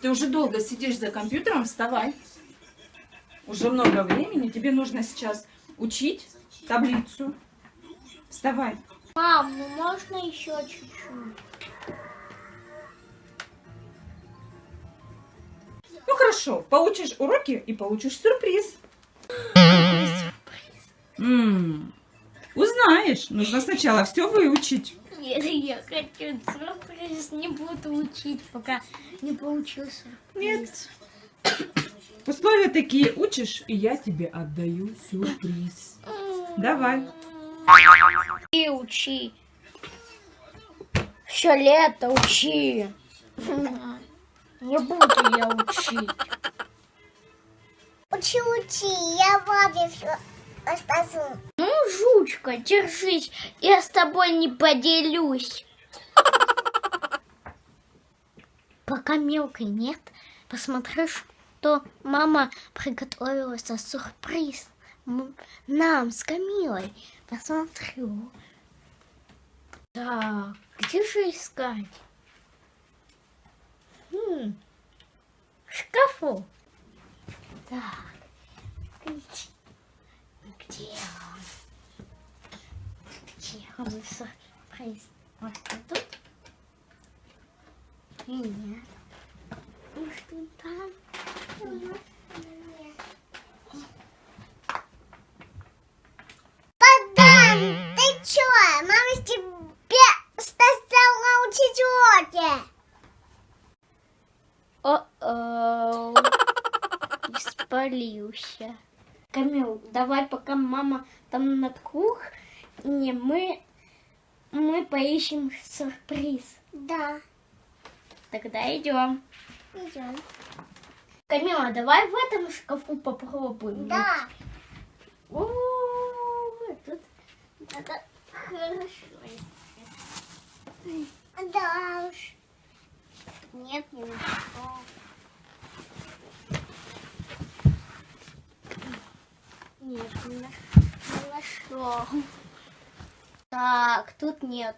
Ты уже долго сидишь за компьютером, вставай. Уже много времени. Тебе нужно сейчас учить таблицу. Вставай. Мам, ну можно еще чуть-чуть? Ну хорошо, получишь уроки и получишь сюрприз. М, Узнаешь. Нужно сначала все выучить. Нет, я хочу сюрприз. Не буду учить, пока не получил сюрприз. Нет. Условия такие учишь, и я тебе отдаю сюрприз. Давай. И учи. Все лето учи. Не буду я учить. Учи, учи, я Ваде все расскажу. Ну, жучка, держись. Я с тобой не поделюсь. Пока мелкой нет, посмотрю, что мама приготовила сюрприз. Нам с Камилой. Посмотрю. Так, где же искать? М, В шкафу. Так, ключ. Сюрприз? Может, тут? И нет. Может, он там? Богдан, ты чё? Мама тебе сказала учить уроки. О-оу. Испалился. Камил, давай, пока мама там на кухне, мы, мы поищем сюрприз. Да, Тогда идем. идем. Камила, давай в этом шкафу попробуем. Да. О, тут надо хорошо. Да уж. Нет, не нашел. Нет, не наш- не нашел. Так, тут нет.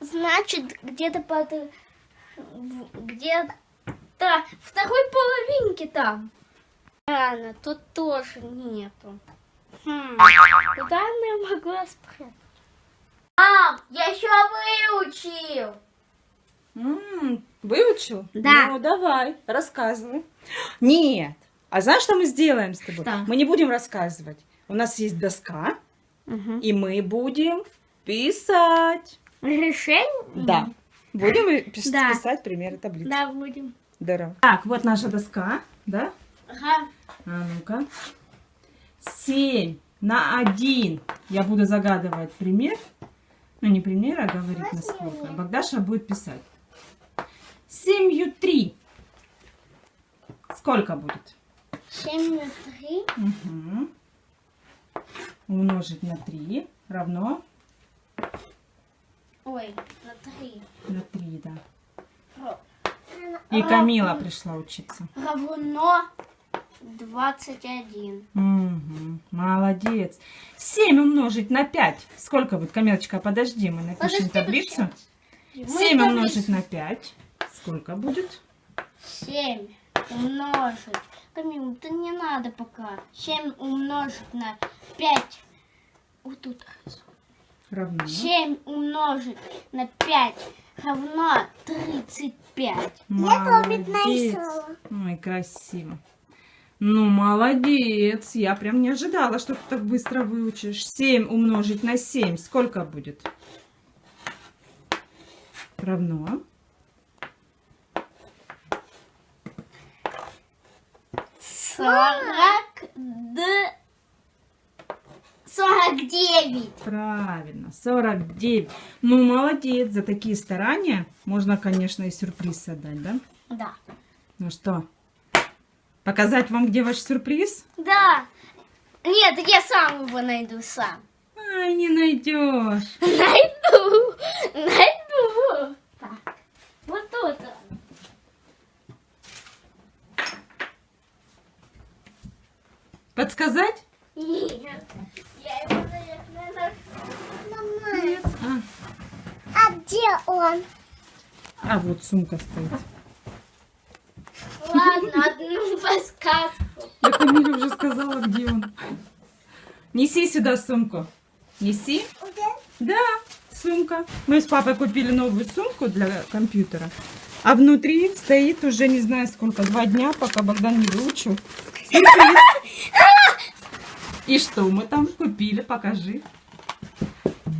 Значит, где-то под... Где-то второй половинке там. Рано, тут тоже нету. Хм, куда она могла спрятать? Мам, я еще выучил. М, Выучил? Да. Ну, давай, рассказывай. Нет. А знаешь, что мы сделаем с тобой? Что? Мы не будем рассказывать. У нас есть доска, и мы будем писать. Решение? Да. Будем пис- Да. писать примеры таблицы. Да, будем. Здорово. Так, вот наша доска, да? Ага. А ну-ка. 7 на 1. Я буду загадывать пример. Ну, не пример, а говорить насколько. Богдаша будет писать. 7 3. Сколько будет? 7 на 3. Мгм. Умножить на 3 равно Ой, на 3. на 3, да. И Камила пришла учиться. Равно 21. Мгм. Молодец. 7 умножить на 5. Сколько будет? Камилочка, подожди, мы напишем Подожди, таблицу. Мы 7 таблицу- умножить на 5. Сколько будет? 7 умножить. Камил, это не надо пока. 7 умножить на 5. Вот тут. Равно. 7 умножить на 5 равно 35. Помнит Молодец. нарисовала. Ой, красиво. Ну, молодец. Я прям не ожидала, что ты так быстро выучишь. 7 умножить на 7. Сколько будет? Равно. 40 д... 49. Правильно, 49. Ну, молодец. За такие старания можно, конечно, и сюрприз отдать, да? Да. Ну что, показать вам, где ваш сюрприз? Да. Нет, я сам его найду сам. Ай, не найдешь. Найду. Найду. Так. Вот тут он. Подсказать? Нет. Я его, наверное, Нет. А, а где он? а вот сумка стоит. Ладно, одну подсказку. Я Камиле уже сказала, где он. Неси сюда сумку. Неси. Да, сумка. Мы с папой купили новую сумку для компьютера. А внутри стоит уже не знаю сколько, два дня, пока Богдан не выучил. И что мы там купили? Покажи.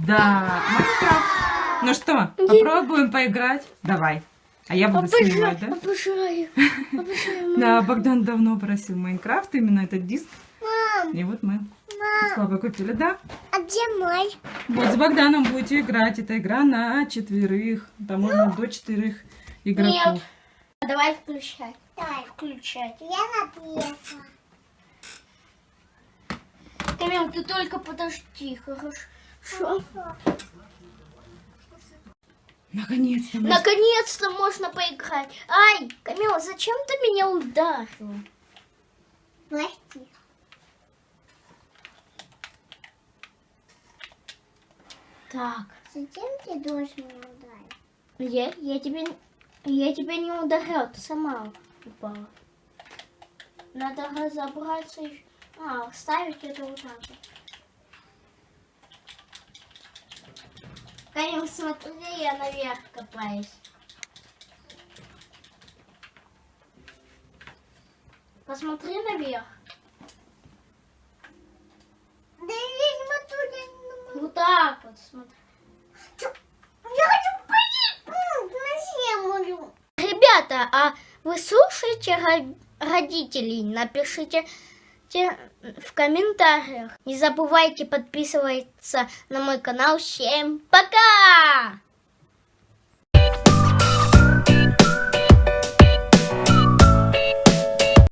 Да, Майнкрафт. Ну что, попробуем поиграть? Давай. А я буду снимать, да? Обожаю. Обожаю. Да, Богдан давно просил Майнкрафт, именно этот диск. Мам, И вот мы с мам, папой купили, да? а где мой? Вот с Богданом будете играть. Это игра на четверых. Там можно до четырех игроков. Нет. Давай включай. Давай. Включай. Я написала. Камил, ты только подожди, хорошо? Наконец-то мы... Наконец-то можно поиграть. Ай, Камил, зачем ты меня ударил? Прости. Так, Зачем ты должен меня ударить? я, я тебе, я тебя не ударял, ты сама упала. Надо разобраться еще. А, ставить это вот так вот. Камил, смотри, я наверх копаюсь. Посмотри наверх. Да я смотрю, я не могу. Вот так вот, смотри. Я хочу полить на землю. Ребята, а вы слушаете ро- родителей? Напишите те- в комментариях. Не забывайте подписываться на мой канал. Всем пока!